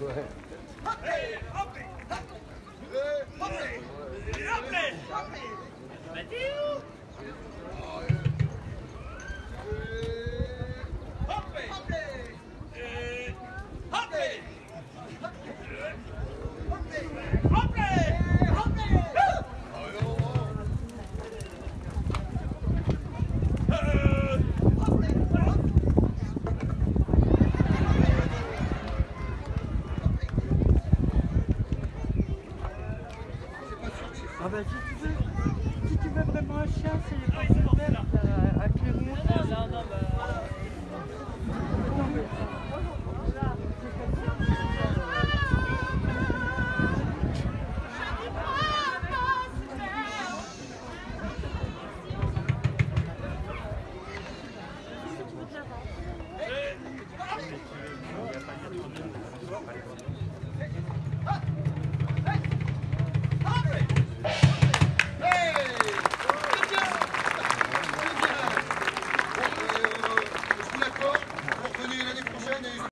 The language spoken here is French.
Hey, up, up, up, up, up, up, up, up, Ah bah si tu veux, si tu veux vraiment un chien, c'est les portes vertes à, à Clermont. Non, non, bah... Non, mais-